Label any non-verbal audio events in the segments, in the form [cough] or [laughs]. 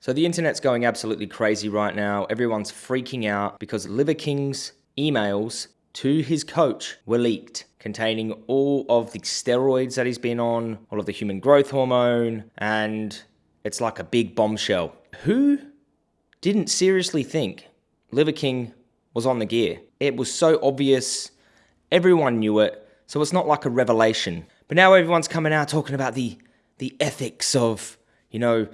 So the internet's going absolutely crazy right now. Everyone's freaking out because Liver King's emails to his coach were leaked containing all of the steroids that he's been on, all of the human growth hormone, and it's like a big bombshell. Who didn't seriously think Liver King was on the gear? It was so obvious, everyone knew it, so it's not like a revelation. But now everyone's coming out talking about the the ethics of, you know,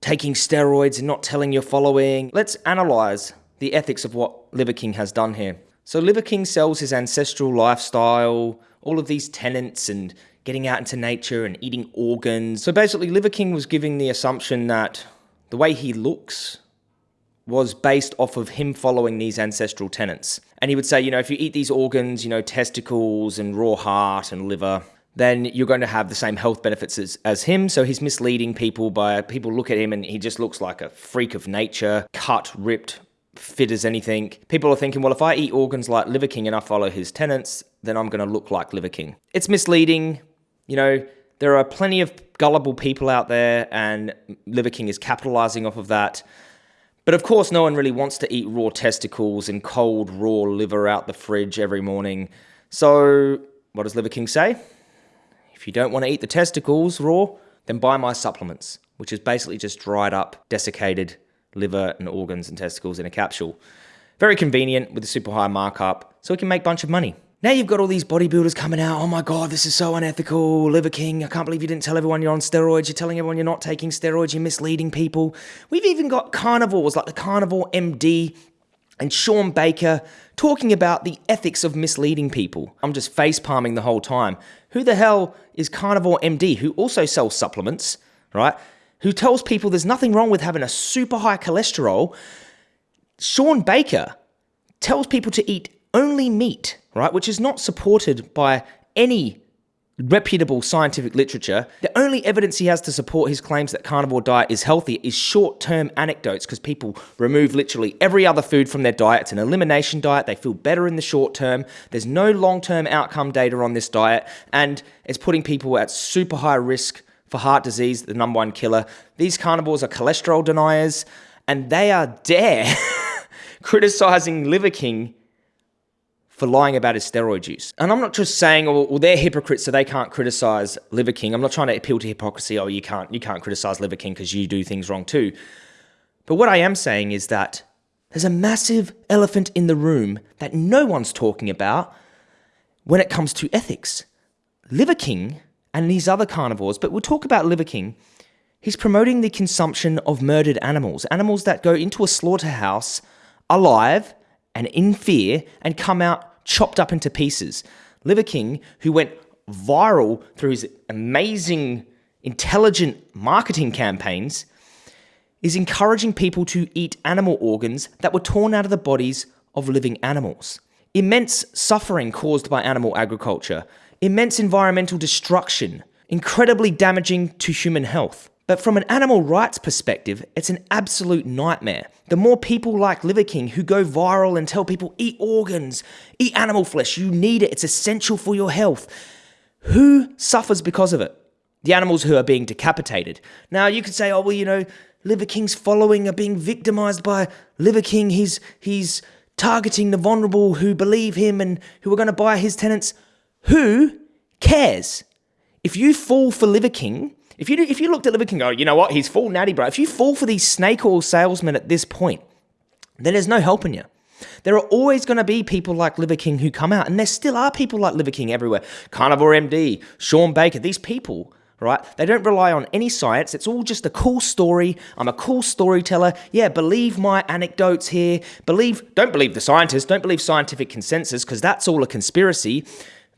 taking steroids and not telling your following. Let's analyze the ethics of what Liver King has done here. So Liver King sells his ancestral lifestyle, all of these tenets and getting out into nature and eating organs. So basically Liver King was giving the assumption that the way he looks was based off of him following these ancestral tenets. And he would say, you know, if you eat these organs, you know, testicles and raw heart and liver, then you're going to have the same health benefits as, as him. So he's misleading people by people look at him and he just looks like a freak of nature, cut, ripped, fit as anything. People are thinking, well, if I eat organs like Liver King and I follow his tenets, then I'm going to look like Liver King. It's misleading. You know, there are plenty of gullible people out there, and Liver King is capitalizing off of that. But of course, no one really wants to eat raw testicles and cold, raw liver out the fridge every morning. So, what does Liver King say? If you don't want to eat the testicles raw, then buy my supplements, which is basically just dried up, desiccated liver and organs and testicles in a capsule. Very convenient with a super high markup, so we can make a bunch of money. Now you've got all these bodybuilders coming out, oh my god, this is so unethical, Liver King, I can't believe you didn't tell everyone you're on steroids, you're telling everyone you're not taking steroids, you're misleading people. We've even got carnivores like the Carnivore MD and Shawn Baker talking about the ethics of misleading people. I'm just face palming the whole time. Who the hell is Carnivore MD, who also sells supplements, right? Who tells people there's nothing wrong with having a super high cholesterol. Shawn Baker tells people to eat only meat, right? Which is not supported by any reputable scientific literature, the only evidence he has to support his claims that carnivore diet is healthy is short-term anecdotes because people remove literally every other food from their diet. It's an elimination diet. They feel better in the short term. There's no long-term outcome data on this diet and it's putting people at super high risk for heart disease, the number one killer. These carnivores are cholesterol deniers and they are dare [laughs] criticizing Liver King for lying about his steroid use. And I'm not just saying, oh, well, they're hypocrites, so they can't criticize Liver King. I'm not trying to appeal to hypocrisy. Oh, you can't, you can't criticize Liver King because you do things wrong too. But what I am saying is that there's a massive elephant in the room that no one's talking about when it comes to ethics. Liver King and these other carnivores, but we'll talk about Liver King. He's promoting the consumption of murdered animals, animals that go into a slaughterhouse alive and in fear and come out chopped up into pieces. Liver King, who went viral through his amazing, intelligent marketing campaigns, is encouraging people to eat animal organs that were torn out of the bodies of living animals. Immense suffering caused by animal agriculture, immense environmental destruction, incredibly damaging to human health. But from an animal rights perspective, it's an absolute nightmare. The more people like Liver King who go viral and tell people, eat organs, eat animal flesh, you need it, it's essential for your health. Who suffers because of it? The animals who are being decapitated. Now you could say, oh, well, you know, Liver King's following are being victimized by Liver King. He's, he's targeting the vulnerable who believe him and who are going to buy his tenants. Who cares? If you fall for Liver King, if you if you looked at Liver King, go, you know what, he's full natty, bro. If you fall for these snake oil salesmen at this point, then there's no helping you. There are always going to be people like Liver King who come out, and there still are people like Liver King everywhere. Carnivore MD, Shawn Baker, these people, right? They don't rely on any science. It's all just a cool story. I'm a cool storyteller. Yeah, believe my anecdotes here. Believe, don't believe the scientists. Don't believe scientific consensus because that's all a conspiracy.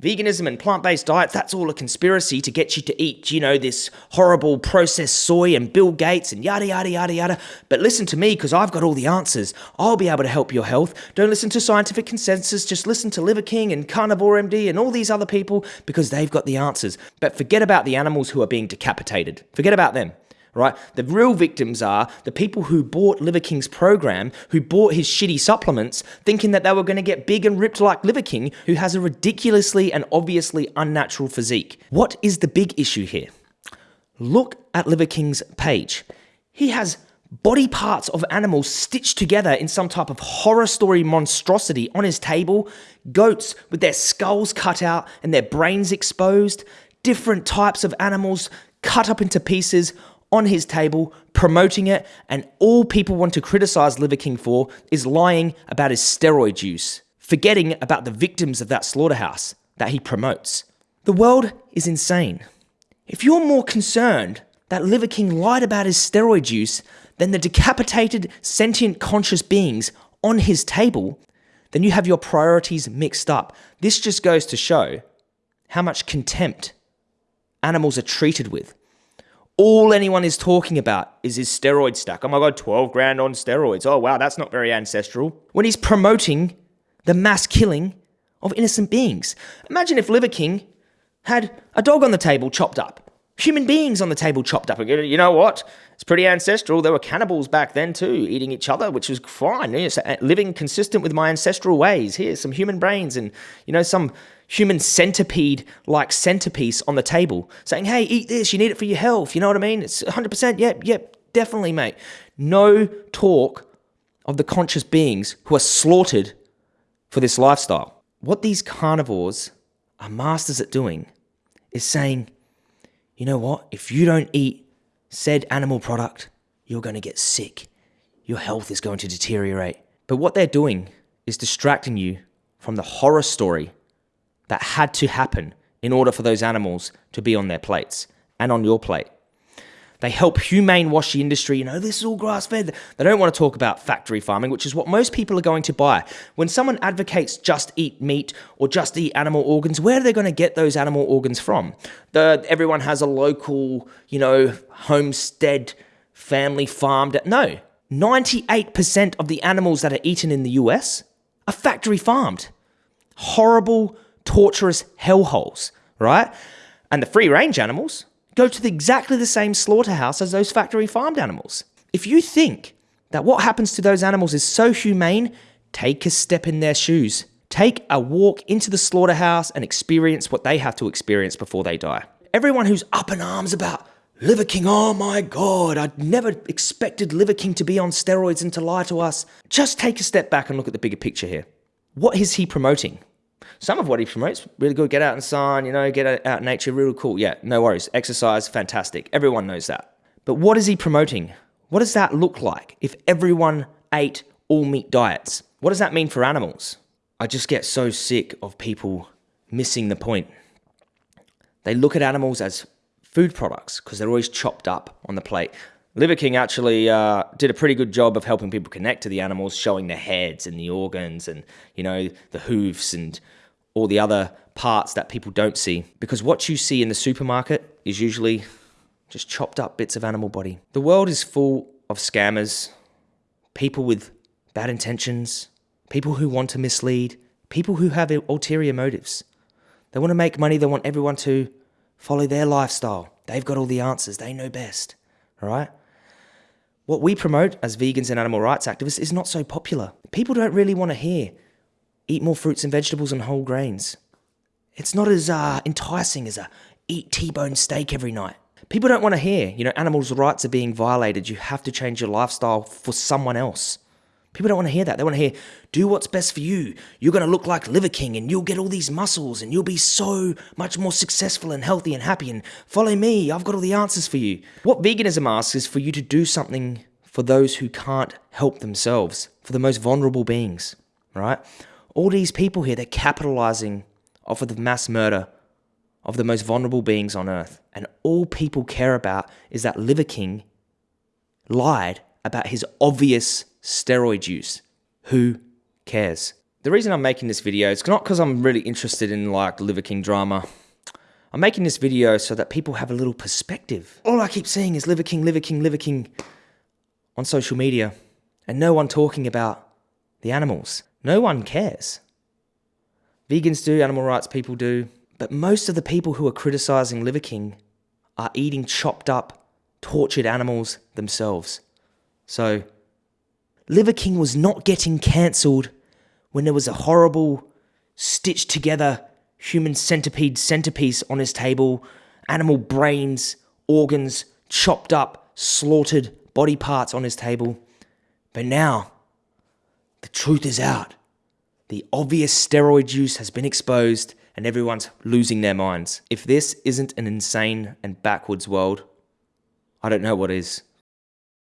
Veganism and plant-based diets, that's all a conspiracy to get you to eat, you know, this horrible processed soy and Bill Gates and yada, yada, yada, yada. But listen to me because I've got all the answers. I'll be able to help your health. Don't listen to scientific consensus. Just listen to Liver King and Carnivore MD and all these other people because they've got the answers. But forget about the animals who are being decapitated. Forget about them right? The real victims are the people who bought Liver King's program, who bought his shitty supplements, thinking that they were going to get big and ripped like Liver King, who has a ridiculously and obviously unnatural physique. What is the big issue here? Look at Liver King's page. He has body parts of animals stitched together in some type of horror story monstrosity on his table, goats with their skulls cut out and their brains exposed, different types of animals cut up into pieces on his table, promoting it, and all people want to criticize Liver King for is lying about his steroid use, forgetting about the victims of that slaughterhouse that he promotes. The world is insane. If you're more concerned that Liver King lied about his steroid use than the decapitated sentient conscious beings on his table, then you have your priorities mixed up. This just goes to show how much contempt animals are treated with. All anyone is talking about is his steroid stack. Oh my god, 12 grand on steroids. Oh wow, that's not very ancestral. When he's promoting the mass killing of innocent beings. Imagine if Liver King had a dog on the table chopped up human beings on the table chopped up. You know what? It's pretty ancestral. There were cannibals back then too, eating each other, which was fine. Living consistent with my ancestral ways. Here's some human brains and, you know, some human centipede like centerpiece on the table saying, hey, eat this. You need it for your health. You know what I mean? It's 100%. Yep, yep, definitely, mate. No talk of the conscious beings who are slaughtered for this lifestyle. What these carnivores are masters at doing is saying, you know what? If you don't eat said animal product, you're going to get sick. Your health is going to deteriorate. But what they're doing is distracting you from the horror story that had to happen in order for those animals to be on their plates and on your plate. They help humane wash the industry. You know, this is all grass fed. They don't want to talk about factory farming, which is what most people are going to buy. When someone advocates just eat meat or just eat animal organs, where are they going to get those animal organs from? The, everyone has a local, you know, homestead, family farmed. No, 98% of the animals that are eaten in the US are factory farmed. Horrible, torturous hellholes, right? And the free range animals, go to the, exactly the same slaughterhouse as those factory farmed animals. If you think that what happens to those animals is so humane, take a step in their shoes. Take a walk into the slaughterhouse and experience what they have to experience before they die. Everyone who's up in arms about Liver King, oh my god, I'd never expected Liver King to be on steroids and to lie to us. Just take a step back and look at the bigger picture here. What is he promoting? Some of what he promotes, really good. Get out in sun, you know, get out in nature, really cool. Yeah, no worries. Exercise, fantastic. Everyone knows that. But what is he promoting? What does that look like if everyone ate all meat diets? What does that mean for animals? I just get so sick of people missing the point. They look at animals as food products because they're always chopped up on the plate. Liver King actually uh, did a pretty good job of helping people connect to the animals, showing the heads and the organs and, you know, the hooves and all the other parts that people don't see. Because what you see in the supermarket is usually just chopped up bits of animal body. The world is full of scammers, people with bad intentions, people who want to mislead, people who have ulterior motives. They want to make money, they want everyone to follow their lifestyle. They've got all the answers, they know best, all right? What we promote as vegans and animal rights activists is not so popular. People don't really want to hear eat more fruits and vegetables and whole grains. It's not as uh, enticing as a eat T-bone steak every night. People don't want to hear, you know, animals' rights are being violated. You have to change your lifestyle for someone else. People don't want to hear that. They want to hear, do what's best for you. You're going to look like Liver King and you'll get all these muscles and you'll be so much more successful and healthy and happy and follow me. I've got all the answers for you. What veganism asks is for you to do something for those who can't help themselves, for the most vulnerable beings, right? All these people here, they're capitalizing off of the mass murder of the most vulnerable beings on earth. And all people care about is that Liver King lied about his obvious steroid use. Who cares? The reason I'm making this video is not because I'm really interested in like Liver King drama. I'm making this video so that people have a little perspective. All I keep seeing is Liver King, Liver King, Liver King on social media and no one talking about the animals. No one cares. Vegans do, animal rights people do, but most of the people who are criticizing Liver King are eating chopped up, tortured animals themselves. So, Liver King was not getting cancelled when there was a horrible, stitched together human centipede centerpiece on his table, animal brains, organs chopped up, slaughtered body parts on his table. But now, the truth is out. The obvious steroid use has been exposed and everyone's losing their minds. If this isn't an insane and backwards world, I don't know what is.